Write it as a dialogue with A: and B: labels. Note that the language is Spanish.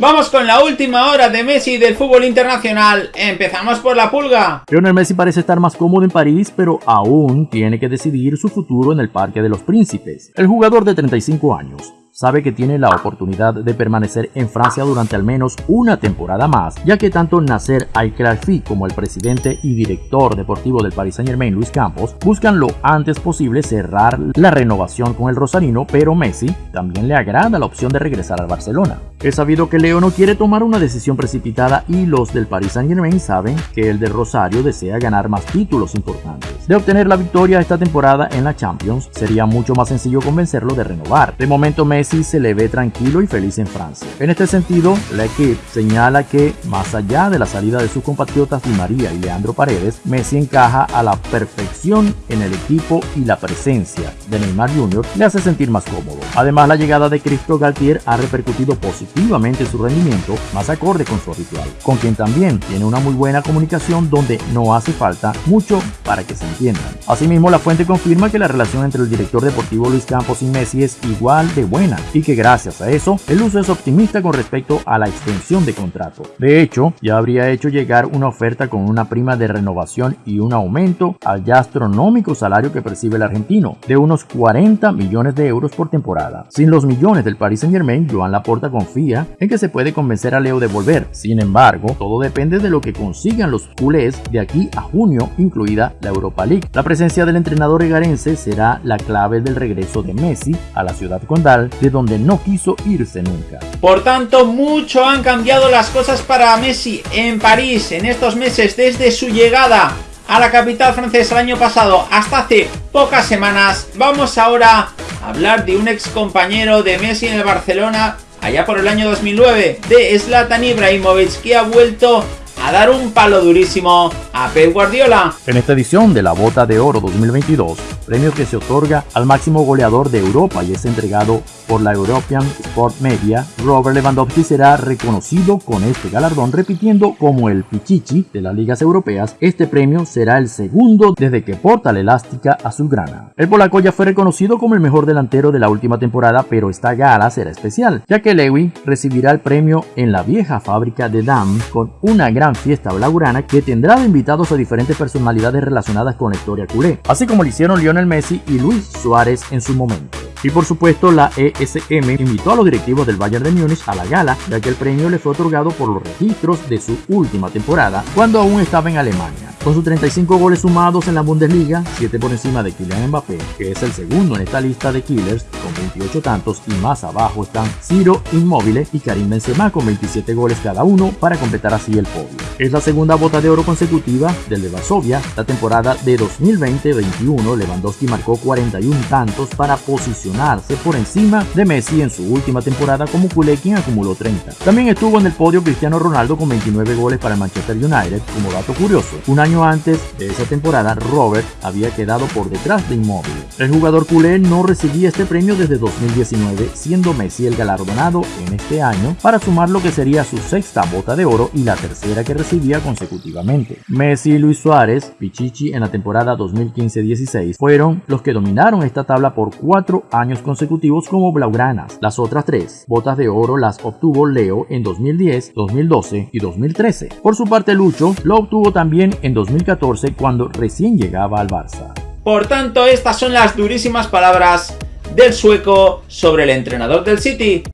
A: Vamos con la última hora de Messi del fútbol internacional. Empezamos por la pulga.
B: Lionel Messi parece estar más cómodo en París, pero aún tiene que decidir su futuro en el Parque de los Príncipes. El jugador de 35 años sabe que tiene la oportunidad de permanecer en Francia durante al menos una temporada más, ya que tanto Nasser Al-Khelaifi como el presidente y director deportivo del Paris Saint-Germain, Luis Campos, buscan lo antes posible cerrar la renovación con el rosarino, pero Messi también le agrada la opción de regresar al Barcelona. Es sabido que Leo no quiere tomar una decisión precipitada y los del Paris Saint Germain saben que el de Rosario desea ganar más títulos importantes. De obtener la victoria esta temporada en la Champions, sería mucho más sencillo convencerlo de renovar. De momento Messi se le ve tranquilo y feliz en Francia. En este sentido, la equipe señala que, más allá de la salida de sus compatriotas Di María y Leandro Paredes, Messi encaja a la perfección en el equipo y la presencia de Neymar Jr. le hace sentir más cómodo. Además, la llegada de Cristo Galtier ha repercutido positivamente su rendimiento más acorde con su ritual, con quien también tiene una muy buena comunicación donde no hace falta mucho para que se entiendan. Asimismo, la fuente confirma que la relación entre el director deportivo Luis Campos y Messi es igual de buena y que gracias a eso el uso es optimista con respecto a la extensión de contrato. De hecho, ya habría hecho llegar una oferta con una prima de renovación y un aumento al ya astronómico salario que percibe el argentino, de unos 40 millones de euros por temporada. Sin los millones del Paris Saint Germain, Joan Laporta en que se puede convencer a Leo de volver. Sin embargo, todo depende de lo que consigan los culés de aquí a junio, incluida la Europa League. La presencia del entrenador egarense será la clave del regreso de Messi a la ciudad condal, de donde no quiso irse nunca.
A: Por tanto, mucho han cambiado las cosas para Messi en París en estos meses desde su llegada a la capital francesa el año pasado hasta hace pocas semanas. Vamos ahora a hablar de un ex compañero de Messi en el Barcelona allá por el año 2009 de Zlatan Ibrahimovic que ha vuelto dar un palo durísimo a Pep Guardiola.
B: En esta edición de la Bota de Oro 2022, premio que se otorga al máximo goleador de Europa y es entregado por la European Sport Media, Robert Lewandowski será reconocido con este galardón repitiendo como el Pichichi de las ligas europeas, este premio será el segundo desde que porta la elástica azulgrana. El polaco ya fue reconocido como el mejor delantero de la última temporada, pero esta gala será especial, ya que Lewy recibirá el premio en la vieja fábrica de Dam con una gran fiesta blaugrana que tendrá de invitados a diferentes personalidades relacionadas con la historia culé, así como lo hicieron Lionel Messi y Luis Suárez en su momento. Y por supuesto la ESM invitó a los directivos del Bayern de Múnich a la gala, ya que el premio le fue otorgado por los registros de su última temporada, cuando aún estaba en Alemania. Con sus 35 goles sumados en la Bundesliga, 7 por encima de Kylian Mbappé, que es el segundo en esta lista de killers, con 28 tantos, y más abajo están Ciro Immobile y Karim Benzema con 27 goles cada uno para completar así el podio. Es la segunda bota de oro consecutiva del de Varsovia. La temporada de 2020-21, Lewandowski marcó 41 tantos para posicionarse por encima de Messi en su última temporada como culé quien acumuló 30. También estuvo en el podio Cristiano Ronaldo con 29 goles para Manchester United, como dato curioso. Un año antes de esa temporada, Robert había quedado por detrás de Inmóvil. El jugador culé no recibía este premio desde 2019, siendo Messi el galardonado en este año para sumar lo que sería su sexta bota de oro y la tercera que recibía consecutivamente. Messi Luis Suárez, Pichichi en la temporada 2015-16, fueron los que dominaron esta tabla por cuatro años consecutivos como blaugranas. Las otras tres botas de oro las obtuvo Leo en 2010, 2012 y 2013. Por su parte Lucho lo obtuvo también en 2014 cuando recién llegaba al Barça.
A: Por tanto, estas son las durísimas palabras del sueco sobre el entrenador del City.